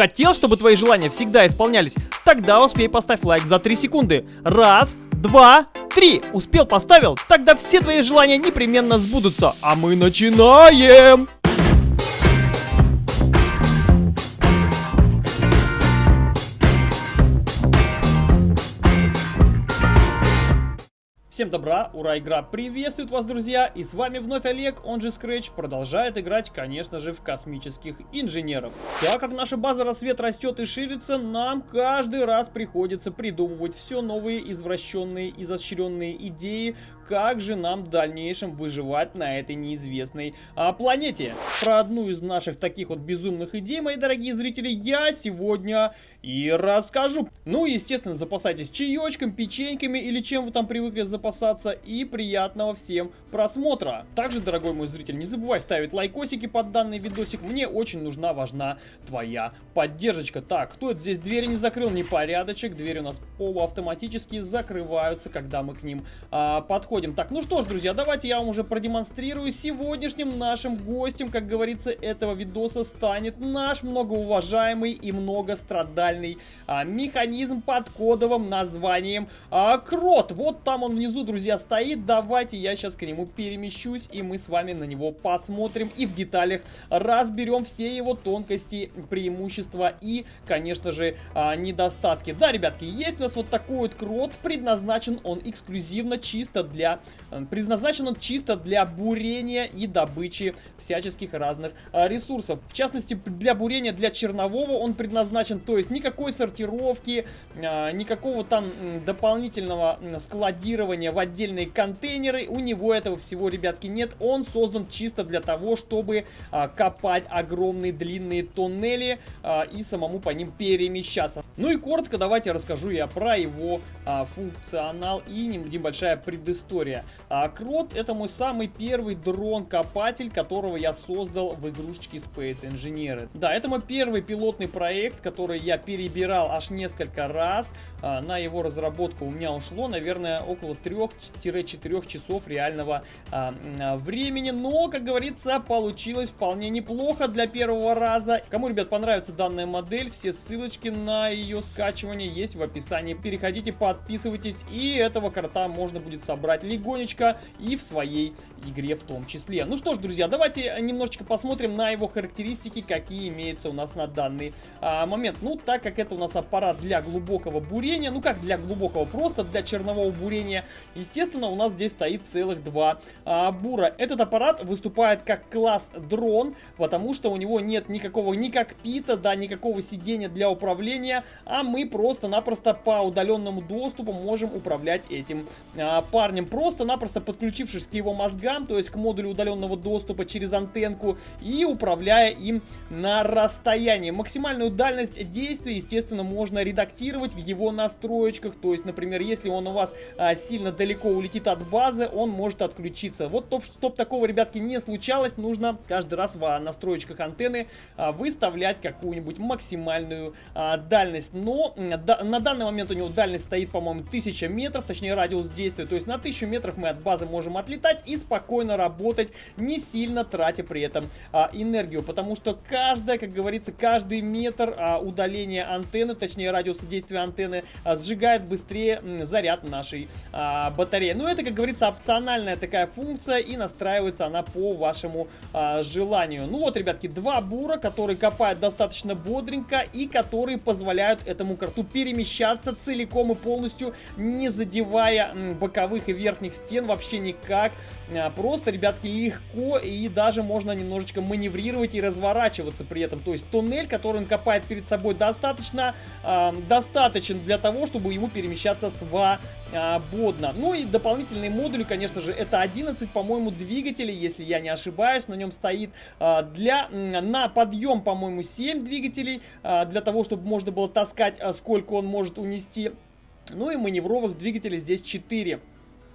Хотел, чтобы твои желания всегда исполнялись? Тогда успей поставь лайк за 3 секунды. Раз, два, три. Успел, поставил? Тогда все твои желания непременно сбудутся. А мы начинаем! Всем добра, ура, игра приветствует вас, друзья, и с вами вновь Олег, он же Scratch, продолжает играть, конечно же, в космических инженеров. Так как наша база рассвет растет и ширится, нам каждый раз приходится придумывать все новые извращенные, изощренные идеи, как же нам в дальнейшем выживать на этой неизвестной а, планете. Про одну из наших таких вот безумных идей, мои дорогие зрители, я сегодня и расскажу. Ну, естественно, запасайтесь чаечком, печеньками или чем вы там привыкли запасаться. И приятного всем просмотра. Также, дорогой мой зритель, не забывай ставить лайкосики под данный видосик. Мне очень нужна, важна твоя поддержка. Так, кто это здесь двери не закрыл? Непорядочек. Двери у нас полуавтоматически закрываются, когда мы к ним а, подходим. Так, ну что ж, друзья, давайте я вам уже продемонстрирую. Сегодняшним нашим гостем, как говорится, этого видоса станет наш многоуважаемый и многострадальный а, механизм под кодовым названием а, Крот. Вот там он внизу, друзья, стоит. Давайте я сейчас к нему перемещусь, и мы с вами на него посмотрим и в деталях разберем все его тонкости, преимущества и, конечно же, а, недостатки. Да, ребятки, есть у нас вот такой вот крот, предназначен он эксклюзивно чисто для... Э, предназначен он чисто для бурения и добычи всяческих разных а, ресурсов. В частности, для бурения для чернового он предназначен, то есть никакой сортировки, а, никакого там дополнительного складирования в отдельные контейнеры у него это этого всего, ребятки, нет. Он создан чисто для того, чтобы копать огромные длинные тоннели и самому по ним перемещаться. Ну и коротко давайте расскажу я про его функционал и небольшая предыстория. А, Крот это мой самый первый дрон-копатель, которого я создал в игрушечке Space Engineer. Да, это мой первый пилотный проект, который я перебирал аж несколько раз. А, на его разработку у меня ушло, наверное, около 3-4 часов реального а, а, времени. Но, как говорится, получилось вполне неплохо для первого раза. Кому, ребят, понравится данная модель, все ссылочки на ее скачивание есть в описании. Переходите, подписывайтесь, и этого карта можно будет собрать легонечко и в своей игре в том числе. Ну что ж, друзья, давайте немножечко посмотрим на его характеристики, какие имеются у нас на данный а, момент. Ну, так как это у нас аппарат для глубокого бурения, ну как для глубокого, просто для чернового бурения, естественно, у нас здесь стоит целых два а, бура. Этот аппарат выступает как класс дрон, потому что у него нет никакого ни кокпита, да, никакого сидения для управления, а мы просто-напросто по удаленному доступу можем управлять этим а, парнем. Просто-напросто подключившись к его мозгам, то есть к модулю удаленного доступа через антенку и управляя им на расстоянии. Максимальную дальность действия, естественно, можно редактировать в его настроечках, то есть, например, если он у вас а, сильно далеко улетит от базы, он может отключить включиться. Вот чтобы такого, ребятки, не случалось, нужно каждый раз в настроечках антенны а, выставлять какую-нибудь максимальную а, дальность. Но да, на данный момент у него дальность стоит, по-моему, 1000 метров, точнее радиус действия. То есть на 1000 метров мы от базы можем отлетать и спокойно работать, не сильно тратя при этом а, энергию. Потому что каждая, как говорится, каждый метр а, удаления антенны, точнее радиуса действия антенны, а, сжигает быстрее заряд нашей а, батареи. Ну это, как говорится, опциональная такая функция и настраивается она по вашему а, желанию. Ну вот, ребятки, два бура, которые копают достаточно бодренько и которые позволяют этому карту перемещаться целиком и полностью, не задевая боковых и верхних стен вообще никак. А, просто, ребятки, легко и даже можно немножечко маневрировать и разворачиваться при этом. То есть туннель, который он копает перед собой, достаточно э, достаточен для того, чтобы ему перемещаться свободно. Ну и дополнительные модули, конечно же, это 11, по-моему, двигателей, если я не ошибаюсь, на нем стоит. Э, для, на подъем, по-моему, 7 двигателей, э, для того, чтобы можно было таскать, сколько он может унести. Ну и маневровых двигателей здесь 4.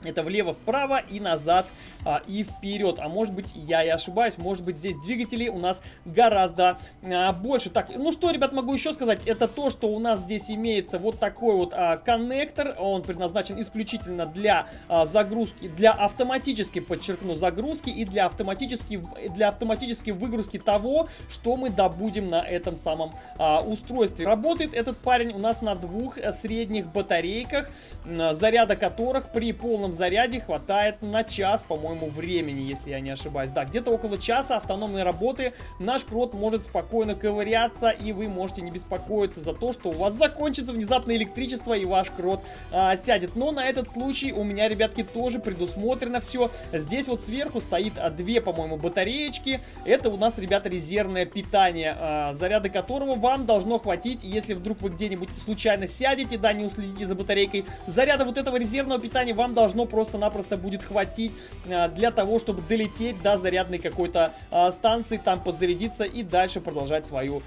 Это влево-вправо и назад а, и вперед. А может быть я и ошибаюсь, может быть здесь двигателей у нас гораздо а, больше. Так, ну что, ребят, могу еще сказать, это то, что у нас здесь имеется вот такой вот а, коннектор. Он предназначен исключительно для а, загрузки, для автоматически, подчеркну, загрузки и для автоматически, для автоматической выгрузки того, что мы добудем на этом самом а, устройстве. Работает этот парень у нас на двух э, средних батарейках, заряда которых при полном заряде хватает на час, по-моему, времени, если я не ошибаюсь. Да, где-то около часа автономной работы наш крот может спокойно ковыряться, и вы можете не беспокоиться за то, что у вас закончится внезапно электричество, и ваш крот а, сядет. Но на этот случай у меня, ребятки, тоже предусмотрено все. Здесь вот сверху стоит а, две, по-моему, батареечки. Это у нас, ребята, резервное питание, а, заряда которого вам должно хватить, если вдруг вы где-нибудь случайно сядете, да, не уследите за батарейкой. Заряда вот этого резервного питания вам должно просто-напросто будет хватить а, для того, чтобы долететь до зарядной какой-то а, станции, там подзарядиться и дальше продолжать свою,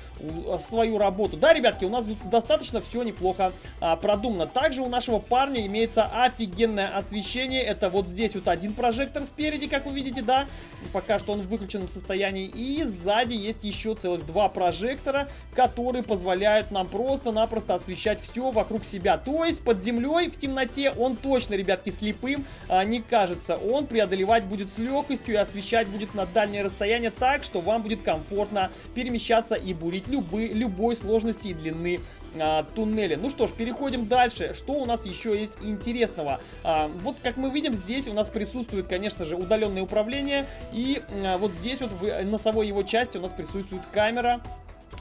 свою работу. Да, ребятки, у нас достаточно все неплохо а, продумано. Также у нашего парня имеется офигенное освещение. Это вот здесь вот один прожектор спереди, как вы видите, да, пока что он в выключенном состоянии. И сзади есть еще целых два прожектора, которые позволяют нам просто-напросто освещать все вокруг себя. То есть под землей в темноте он точно, ребятки, слепый слепым а, не кажется. Он преодолевать будет с легкостью и освещать будет на дальнее расстояние так, что вам будет комфортно перемещаться и бурить любы, любой сложности и длины а, туннеля. Ну что ж, переходим дальше. Что у нас еще есть интересного? А, вот как мы видим, здесь у нас присутствует, конечно же, удаленное управление. И а, вот здесь вот в носовой его части у нас присутствует камера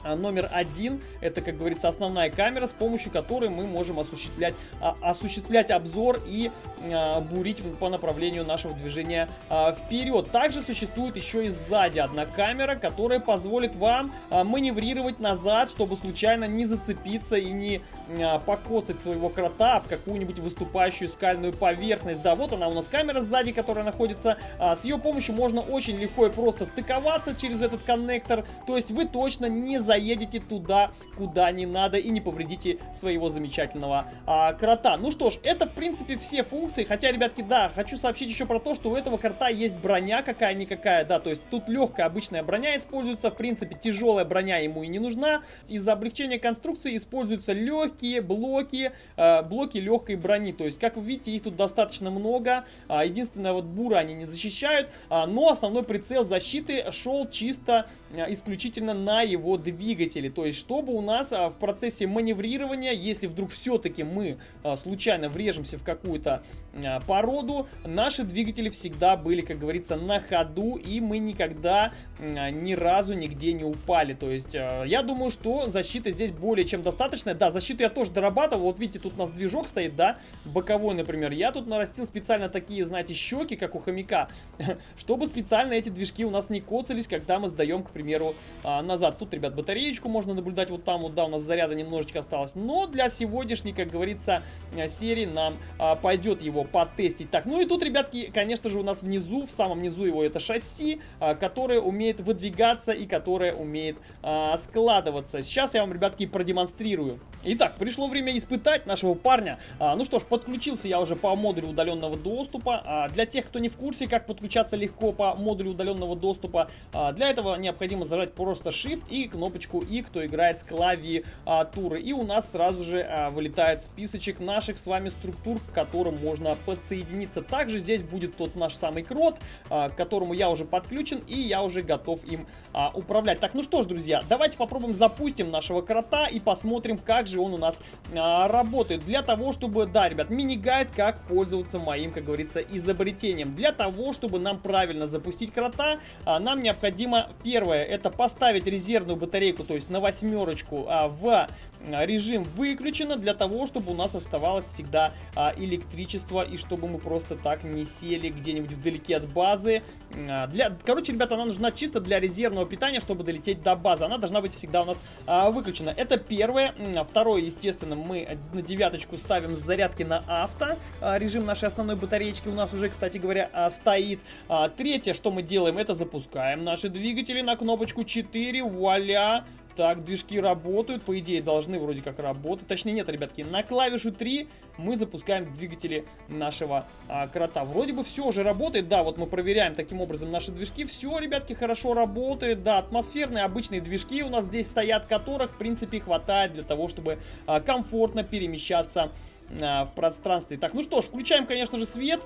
номер один, это, как говорится, основная камера, с помощью которой мы можем осуществлять, а, осуществлять обзор и а, бурить по направлению нашего движения а, вперед. Также существует еще и сзади одна камера, которая позволит вам а, маневрировать назад, чтобы случайно не зацепиться и не а, покоцать своего крота об какую-нибудь выступающую скальную поверхность. Да, вот она у нас камера сзади, которая находится. А, с ее помощью можно очень легко и просто стыковаться через этот коннектор, то есть вы точно не заедете туда, куда не надо и не повредите своего замечательного а, крота. Ну что ж, это в принципе все функции, хотя, ребятки, да, хочу сообщить еще про то, что у этого крота есть броня какая-никакая, да, то есть тут легкая обычная броня используется, в принципе, тяжелая броня ему и не нужна. Из-за облегчения конструкции используются легкие блоки, э, блоки легкой брони, то есть, как вы видите, их тут достаточно много, а, единственное, вот буры они не защищают, а, но основной прицел защиты шел чисто, а, исключительно на его двигатель двигатели. То есть, чтобы у нас а, в процессе маневрирования, если вдруг все-таки мы а, случайно врежемся в какую-то а, породу, наши двигатели всегда были, как говорится, на ходу, и мы никогда ни разу нигде не упали. То есть, я думаю, что защита здесь более чем достаточная. Да, защиту я тоже дорабатывал. Вот видите, тут у нас движок стоит, да, боковой, например. Я тут нарастил специально такие, знаете, щеки, как у хомяка, чтобы специально эти движки у нас не коцались, когда мы сдаем, к примеру, назад. Тут, ребят, батареечку можно наблюдать вот там вот, да, у нас заряда немножечко осталось. Но для сегодняшней, как говорится, э, серии нам а, пойдет его потестить. Так, ну и тут, ребятки, конечно же, у нас внизу, в самом низу его это шасси, а, которое умеет выдвигаться и которое умеет а, складываться. Сейчас я вам, ребятки, продемонстрирую. Итак, пришло время испытать нашего парня. А, ну что ж, подключился я уже по модулю удаленного доступа. А, для тех, кто не в курсе, как подключаться легко по модулю удаленного доступа, а, для этого необходимо зажать просто Shift и кнопку кнопочку И, кто играет с клавиатуры. И у нас сразу же а, вылетает списочек наших с вами структур, к которым можно подсоединиться. Также здесь будет тот наш самый крот, а, к которому я уже подключен и я уже готов им а, управлять. Так, ну что ж, друзья, давайте попробуем запустим нашего крота и посмотрим, как же он у нас работает. Для того, чтобы, да, ребят, мини-гайд, как пользоваться моим, как говорится, изобретением. Для того, чтобы нам правильно запустить крота, нам необходимо, первое, это поставить резервную батарею батарейку, то есть на восьмерочку, а, в режим выключено для того, чтобы у нас оставалось всегда а, электричество и чтобы мы просто так не сели где-нибудь вдалеке от базы. А, для, короче, ребята, она нужна чисто для резервного питания, чтобы долететь до базы. Она должна быть всегда у нас а, выключена. Это первое. Второе, естественно, мы на девяточку ставим зарядки на авто. А, режим нашей основной батареечки у нас уже, кстати говоря, а, стоит. А, третье, что мы делаем, это запускаем наши двигатели на кнопочку 4. Вуаля! Так, движки работают, по идее должны вроде как работать. Точнее нет, ребятки, на клавишу 3 мы запускаем двигатели нашего а, крота. Вроде бы все уже работает, да, вот мы проверяем таким образом наши движки. Все, ребятки, хорошо работает, да, атмосферные обычные движки у нас здесь стоят, которых, в принципе, хватает для того, чтобы а, комфортно перемещаться а, в пространстве. Так, ну что ж, включаем, конечно же, свет.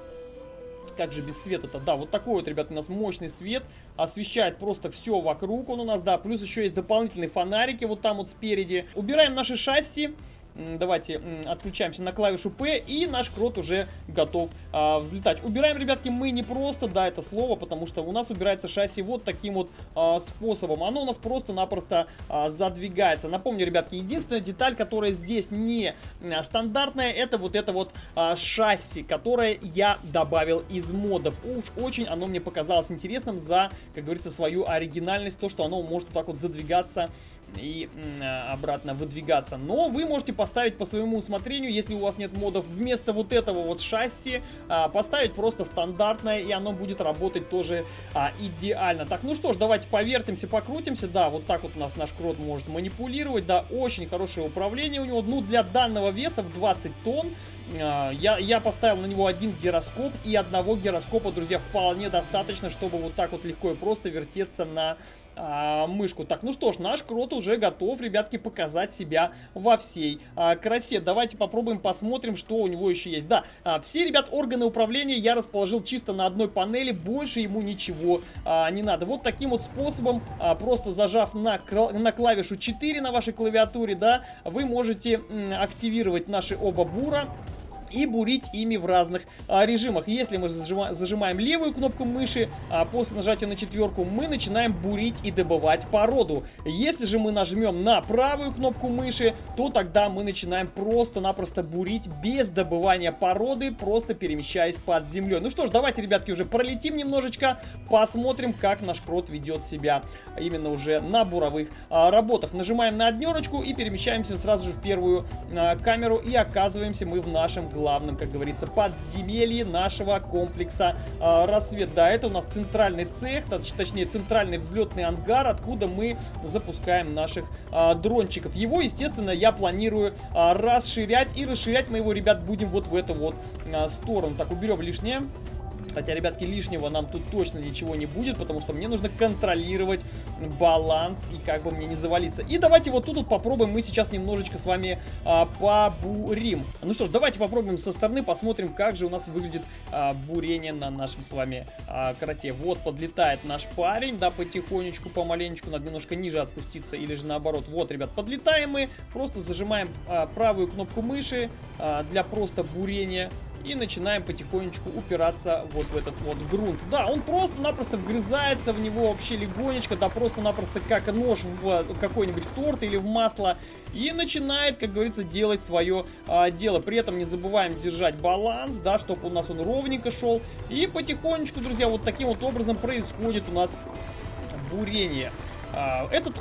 Как же без света-то? Да, вот такой вот, ребят, у нас мощный свет. Освещает просто все вокруг он у нас, да. Плюс еще есть дополнительные фонарики вот там вот спереди. Убираем наши шасси. Давайте отключаемся на клавишу P, и наш крот уже готов а, взлетать. Убираем, ребятки, мы не просто, да, это слово, потому что у нас убирается шасси вот таким вот а, способом. Оно у нас просто-напросто а, задвигается. Напомню, ребятки, единственная деталь, которая здесь не стандартная, это вот это вот а, шасси, которое я добавил из модов. Уж очень оно мне показалось интересным за, как говорится, свою оригинальность, то, что оно может вот так вот задвигаться и обратно выдвигаться. Но вы можете поставить по своему усмотрению, если у вас нет модов, вместо вот этого вот шасси а, поставить просто стандартное, и оно будет работать тоже а, идеально. Так, ну что ж, давайте повертимся, покрутимся. Да, вот так вот у нас наш крот может манипулировать. Да, очень хорошее управление у него. Ну, для данного веса в 20 тонн а, я, я поставил на него один гироскоп, и одного гироскопа, друзья, вполне достаточно, чтобы вот так вот легко и просто вертеться на а, мышку. Так, ну что ж, наш крот уже готов, ребятки, показать себя во всей а, красе. Давайте попробуем, посмотрим, что у него еще есть. Да, а, все, ребят, органы управления я расположил чисто на одной панели, больше ему ничего а, не надо. Вот таким вот способом, а, просто зажав на, на клавишу 4 на вашей клавиатуре, да, вы можете активировать наши оба бура и бурить ими в разных а, режимах. Если мы зажима, зажимаем левую кнопку мыши, а после нажатия на четверку мы начинаем бурить и добывать породу. Если же мы нажмем на правую кнопку мыши, то тогда мы начинаем просто-напросто бурить без добывания породы, просто перемещаясь под землей. Ну что ж, давайте, ребятки, уже пролетим немножечко, посмотрим, как наш крот ведет себя именно уже на буровых а, работах. Нажимаем на однерочку и перемещаемся сразу же в первую а, камеру и оказываемся мы в нашем главном главном, как говорится, подземелье нашего комплекса э, «Рассвет». Да, это у нас центральный цех, точ точнее центральный взлетный ангар, откуда мы запускаем наших э, дрончиков. Его, естественно, я планирую э, расширять, и расширять мы его, ребят, будем вот в эту вот э, сторону. Так, уберем лишнее. Хотя, ребятки, лишнего нам тут точно ничего не будет, потому что мне нужно контролировать баланс и как бы мне не завалиться. И давайте вот тут вот попробуем мы сейчас немножечко с вами а, побурим. Ну что ж, давайте попробуем со стороны, посмотрим, как же у нас выглядит а, бурение на нашем с вами а, кроте. Вот подлетает наш парень, да, потихонечку, помаленечку, надо немножко ниже отпуститься или же наоборот. Вот, ребят, подлетаем мы, просто зажимаем а, правую кнопку мыши а, для просто бурения и начинаем потихонечку упираться вот в этот вот грунт. Да, он просто-напросто вгрызается в него вообще легонечко, да просто-напросто как нож в какой-нибудь в торт или в масло и начинает, как говорится, делать свое а, дело. При этом не забываем держать баланс, да, чтобы у нас он ровненько шел. И потихонечку, друзья, вот таким вот образом происходит у нас бурение. А, этот,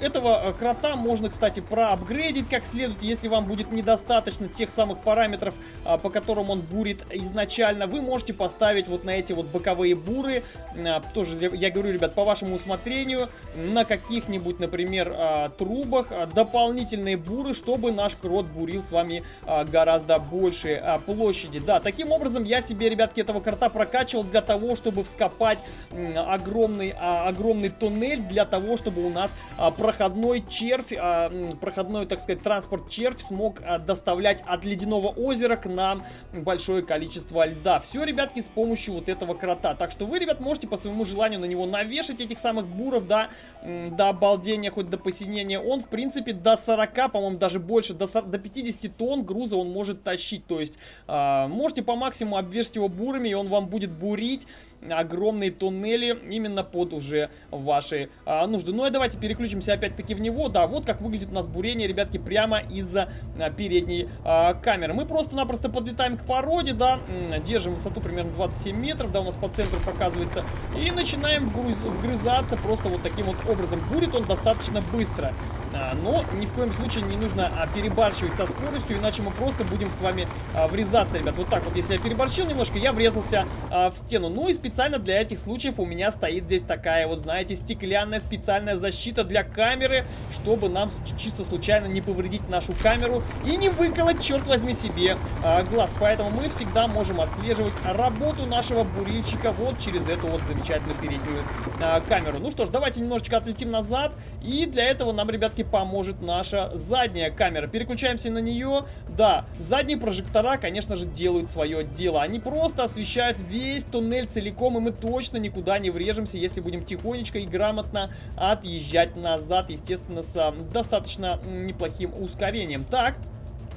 этого э, крота можно, кстати, проапгрейдить как следует, если вам будет недостаточно тех самых параметров, а, по которым он бурит изначально. Вы можете поставить вот на эти вот боковые буры, а, тоже, я говорю, ребят, по вашему усмотрению, на каких-нибудь, например, трубах дополнительные буры, чтобы наш крот бурил с вами гораздо больше площади. Да, таким образом я себе, ребятки, этого крота прокачивал для того, чтобы вскопать огромный, огромный туннель, для того, чтобы у нас а, проходной червь, а, проходной, так сказать, транспорт червь смог а, доставлять от ледяного озера к нам большое количество льда. Все, ребятки, с помощью вот этого крота. Так что вы, ребят, можете по своему желанию на него навешать этих самых буров, да, до обалдения, хоть до посинения. Он, в принципе, до 40, по-моему, даже больше, до, 40, до 50 тонн груза он может тащить. То есть, э, можете по максимуму обвешать его бурами, и он вам будет бурить огромные туннели именно под уже ваши а, нужды. Ну и давайте переключимся опять-таки в него. Да, вот как выглядит у нас бурение, ребятки, прямо из-за а, передней а, камеры. Мы просто-напросто подлетаем к породе, да, держим высоту примерно 27 метров, да, у нас по центру показывается, и начинаем вгрызаться просто вот таким вот образом. Бурит он достаточно быстро. А, но ни в коем случае не нужно а, перебарщивать со скоростью, иначе мы просто будем с вами а, врезаться, ребят. Вот так вот, если я переборщил немножко, я врезался в стену. Ну и специально для этих случаев у меня стоит здесь такая вот, знаете, стеклянная специальная специальная защита для камеры, чтобы нам чисто случайно не повредить нашу камеру и не выколоть, черт возьми, себе а, глаз. Поэтому мы всегда можем отслеживать работу нашего бурильщика вот через эту вот замечательную переднюю а, камеру. Ну что ж, давайте немножечко отлетим назад. И для этого нам, ребятки, поможет наша задняя камера. Переключаемся на нее. Да, задние прожектора, конечно же, делают свое дело. Они просто освещают весь туннель целиком, и мы точно никуда не врежемся, если будем тихонечко и грамотно отъезжать назад. Естественно, с достаточно неплохим ускорением. Так,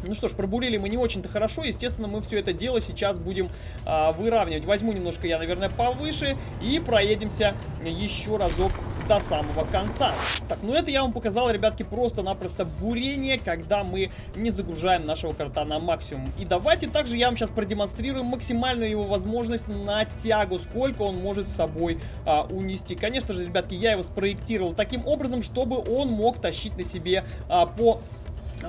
ну что ж, пробурили мы не очень-то хорошо. Естественно, мы все это дело сейчас будем а, выравнивать. Возьму немножко я, наверное, повыше и проедемся еще разок до самого конца. Так, ну это я вам показал, ребятки, просто-напросто бурение, когда мы не загружаем нашего карта на максимум. И давайте также я вам сейчас продемонстрирую максимальную его возможность на тягу, сколько он может с собой а, унести. Конечно же, ребятки, я его спроектировал таким образом, чтобы он мог тащить на себе а, по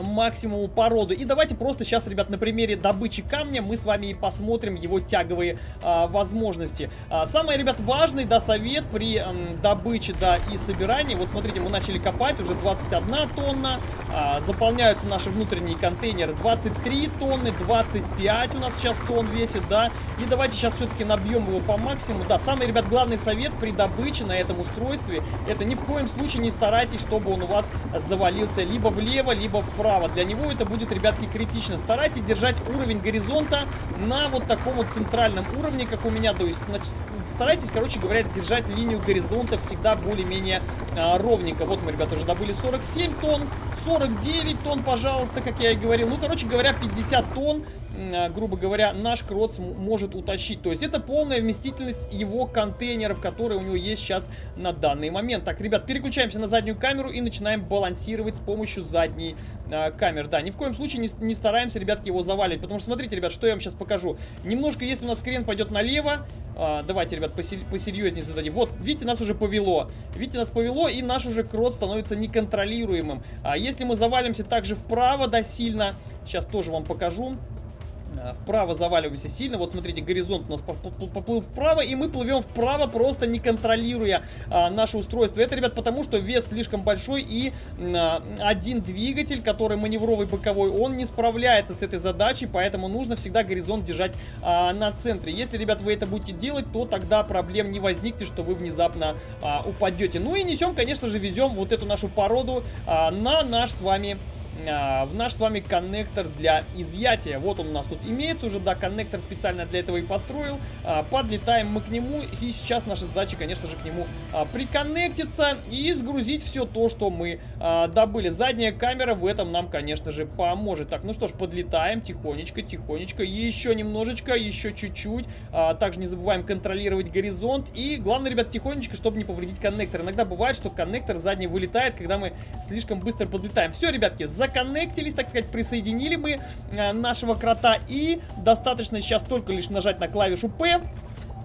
максимуму породы. И давайте просто сейчас, ребят, на примере добычи камня мы с вами и посмотрим его тяговые а, возможности. А, самое, ребят, важный, да, совет при м, добыче, да, и собирании. Вот смотрите, мы начали копать, уже 21 тонна. А, заполняются наши внутренние контейнеры 23 тонны, 25 у нас сейчас тонн весит, да. И давайте сейчас все-таки набьем его по максимуму. Да, самый, ребят, главный совет при добыче на этом устройстве, это ни в коем случае не старайтесь, чтобы он у вас завалился либо влево, либо вправо вправо. Для него это будет, ребятки, критично. Старайтесь держать уровень горизонта на вот таком вот центральном уровне, как у меня. То есть, значит, старайтесь, короче говоря, держать линию горизонта всегда более-менее а, ровненько. Вот мы, ребята, уже добыли 47 тонн, 49 тонн, пожалуйста, как я и говорил. Ну, короче говоря, 50 тонн а, грубо говоря, наш Кроц может утащить. То есть это полная вместительность его контейнеров, которые у него есть сейчас на данный момент. Так, ребят, переключаемся на заднюю камеру и начинаем балансировать с помощью задней э, камеры. Да, ни в коем случае не, не стараемся, ребятки, его заваливать. Потому что, смотрите, ребят, что я вам сейчас покажу. Немножко, если у нас крен пойдет налево, э, давайте, ребят, посерьезнее зададим. Вот, видите, нас уже повело. Видите, нас повело, и наш уже крот становится неконтролируемым. А если мы завалимся также вправо, да, сильно, сейчас тоже вам покажу. Э, вправо заваливайся сильно. Вот смотрите, горизонт у нас поплыл вправо, и мы плывем вправо, просто не контролируя а, наше устройство. Это, ребят, потому что вес слишком большой, и а, один двигатель, который маневровый боковой, он не справляется с этой задачей, поэтому нужно всегда горизонт держать а, на центре. Если, ребят, вы это будете делать, то тогда проблем не возникнет, что вы внезапно а, упадете. Ну и несем, конечно же, везем вот эту нашу породу а, на наш с вами а, в наш с вами коннектор для изъятия. Вот он у нас тут имеется уже, да, коннектор специально для этого и построил. А, подлетаем мы к нему, и сейчас наша задача, конечно же, к нему а, приконнектиться и сгрузить все то, что мы добыли. Задняя камера в этом нам, конечно же, поможет. Так, ну что ж, подлетаем тихонечко, тихонечко, еще немножечко, еще чуть-чуть. Также не забываем контролировать горизонт. И главное, ребят, тихонечко, чтобы не повредить коннектор. Иногда бывает, что коннектор задний вылетает, когда мы слишком быстро подлетаем. Все, ребятки, законнектились, так сказать, присоединили мы э, нашего крота. И достаточно сейчас только лишь нажать на клавишу P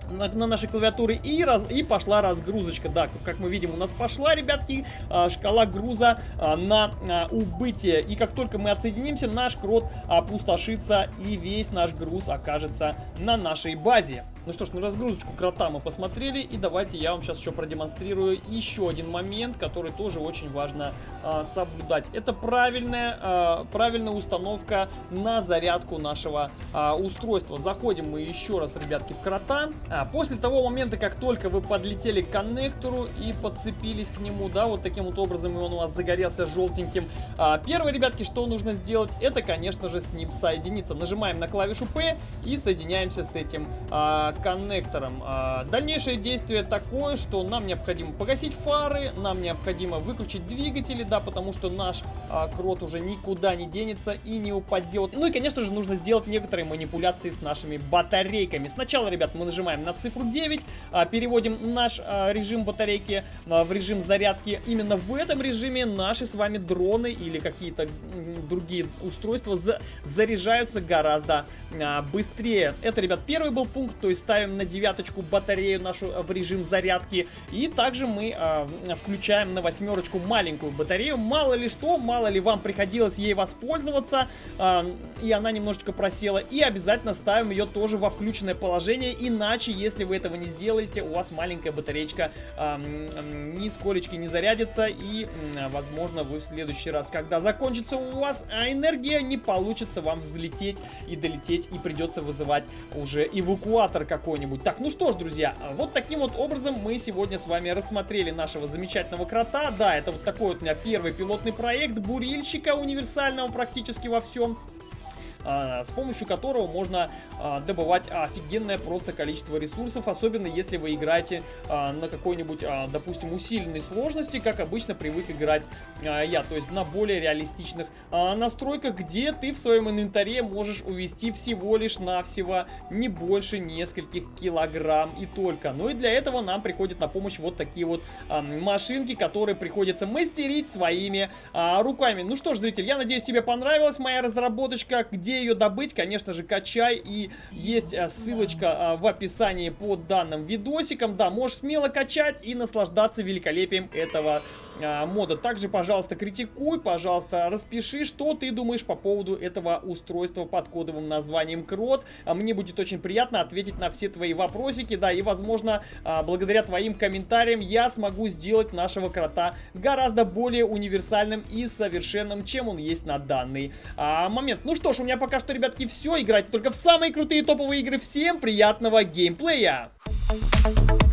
на, на нашей клавиатуре и, раз, и пошла разгрузочка. Да, как мы видим, у нас пошла, ребятки, а, шкала груза а, на убытие. И как только мы отсоединимся, наш крот опустошится и весь наш груз окажется на нашей базе. Ну что ж, на разгрузочку крота мы посмотрели, и давайте я вам сейчас еще продемонстрирую еще один момент, который тоже очень важно а, соблюдать. Это правильная, а, правильная установка на зарядку нашего а, устройства. Заходим мы еще раз, ребятки, в крота. А, после того момента, как только вы подлетели к коннектору и подцепились к нему, да, вот таким вот образом, и он у вас загорелся желтеньким. А, первое, ребятки, что нужно сделать, это, конечно же, с ним соединиться. Нажимаем на клавишу P и соединяемся с этим а, коннектором. А, дальнейшее действие такое, что нам необходимо погасить фары, нам необходимо выключить двигатели, да, потому что наш а, крот уже никуда не денется и не упадет. Ну и, конечно же, нужно сделать некоторые манипуляции с нашими батарейками. Сначала, ребят, мы нажимаем на цифру 9, а, переводим наш режим батарейки в режим зарядки. Именно в этом режиме наши с вами дроны или какие-то другие устройства за заряжаются гораздо быстрее. Это, ребят, первый был пункт, то есть ставим на девяточку батарею нашу в режим зарядки. И также мы а, включаем на восьмерочку маленькую батарею. Мало ли что, мало ли вам приходилось ей воспользоваться, э, и она немножечко просела. И обязательно ставим ее тоже во включенное положение, иначе, если вы этого не сделаете, у вас маленькая батареечка э, нисколечки не зарядится, и, э, возможно, вы в следующий раз, когда закончится у вас энергия, не получится вам взлететь и долететь, и придется вызывать уже эвакуатор какой-нибудь. Так, ну что ж, друзья, вот таким вот образом мы сегодня с вами рассмотрели нашего замечательного крота. Да, это вот такой вот у меня первый пилотный проект бурильщика универсального практически во всем. А, с помощью которого можно а, добывать офигенное просто количество ресурсов, особенно если вы играете а, на какой-нибудь, допустим, усиленной сложности, как обычно привык играть я, то есть на более реалистичных настройках, где ты в своем инвентаре можешь увести всего лишь навсего не больше нескольких килограмм и только. Ну и для этого нам приходят на помощь вот такие вот машинки, которые приходится мастерить своими руками. Ну что ж, зритель, я надеюсь, тебе понравилась моя разработочка, где ее добыть, конечно же, качай. И есть э, ссылочка э, в описании под данным видосиком. Да, можешь смело качать и наслаждаться великолепием этого э, мода. Также, пожалуйста, критикуй, пожалуйста, распиши, что ты думаешь по поводу этого устройства под кодовым названием Крот. Мне будет очень приятно ответить на все твои вопросики, да, и, возможно, благодаря твоим комментариям я смогу сделать нашего крота гораздо более универсальным и совершенным, чем он есть на данный а, момент. Ну что ж, у пока что, ребятки, все. Играйте только в самые крутые топовые игры. Всем приятного геймплея! Thank you.